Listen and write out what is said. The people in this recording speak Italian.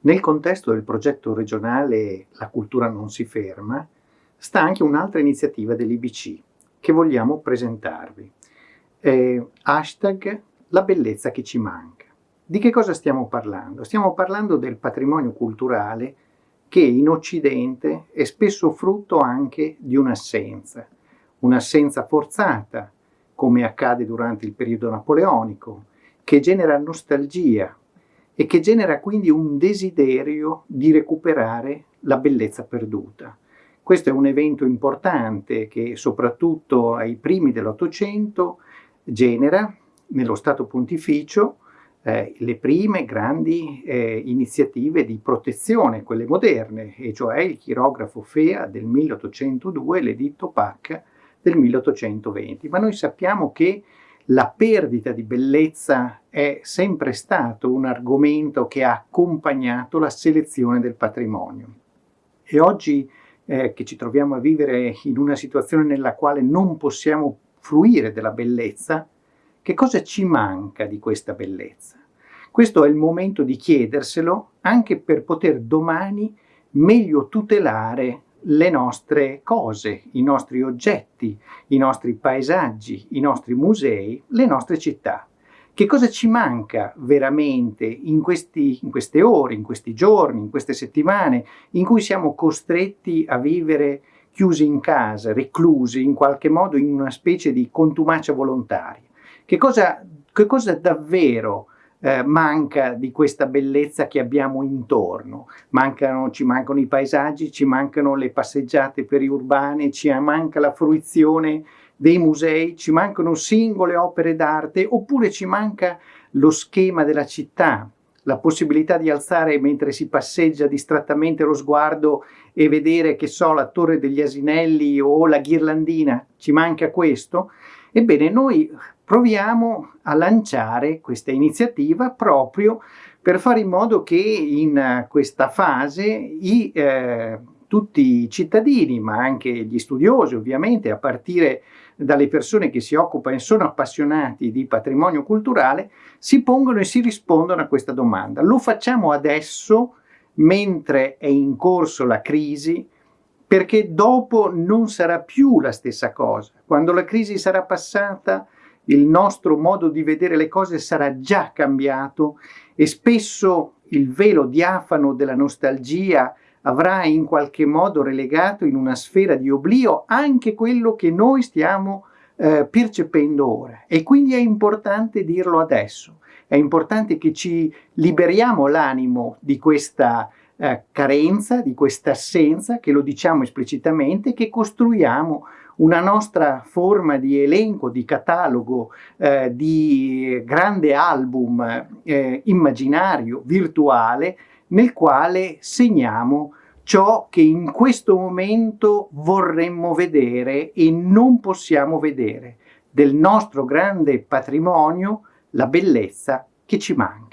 Nel contesto del progetto regionale La cultura non si ferma, sta anche un'altra iniziativa dell'IBC che vogliamo presentarvi. Eh, hashtag La bellezza che ci manca. Di che cosa stiamo parlando? Stiamo parlando del patrimonio culturale che in Occidente è spesso frutto anche di un'assenza, un'assenza forzata, come accade durante il periodo napoleonico, che genera nostalgia, e che genera quindi un desiderio di recuperare la bellezza perduta. Questo è un evento importante che soprattutto ai primi dell'Ottocento genera nello Stato Pontificio eh, le prime grandi eh, iniziative di protezione, quelle moderne, e cioè il chirografo FEA del 1802 e l'editto PAC del 1820. Ma noi sappiamo che la perdita di bellezza è sempre stato un argomento che ha accompagnato la selezione del patrimonio. E oggi eh, che ci troviamo a vivere in una situazione nella quale non possiamo fruire della bellezza, che cosa ci manca di questa bellezza? Questo è il momento di chiederselo anche per poter domani meglio tutelare le nostre cose, i nostri oggetti, i nostri paesaggi, i nostri musei, le nostre città. Che cosa ci manca veramente in, questi, in queste ore, in questi giorni, in queste settimane in cui siamo costretti a vivere chiusi in casa, reclusi in qualche modo in una specie di contumacia volontaria? Che cosa, che cosa davvero eh, manca di questa bellezza che abbiamo intorno. Mancano, ci mancano i paesaggi, ci mancano le passeggiate periurbane, ci manca la fruizione dei musei, ci mancano singole opere d'arte oppure ci manca lo schema della città, la possibilità di alzare mentre si passeggia distrattamente lo sguardo e vedere, che so, la torre degli asinelli o la ghirlandina, ci manca questo? Ebbene, noi proviamo a lanciare questa iniziativa proprio per fare in modo che in questa fase i, eh, tutti i cittadini, ma anche gli studiosi ovviamente, a partire dalle persone che si occupano e sono appassionati di patrimonio culturale, si pongono e si rispondono a questa domanda. Lo facciamo adesso, mentre è in corso la crisi, perché dopo non sarà più la stessa cosa. Quando la crisi sarà passata, il nostro modo di vedere le cose sarà già cambiato e spesso il velo diafano della nostalgia avrà in qualche modo relegato in una sfera di oblio anche quello che noi stiamo eh, percependo ora. E quindi è importante dirlo adesso, è importante che ci liberiamo l'animo di questa eh, carenza, di questa assenza, che lo diciamo esplicitamente, che costruiamo una nostra forma di elenco, di catalogo, eh, di grande album eh, immaginario, virtuale, nel quale segniamo ciò che in questo momento vorremmo vedere e non possiamo vedere, del nostro grande patrimonio, la bellezza che ci manca.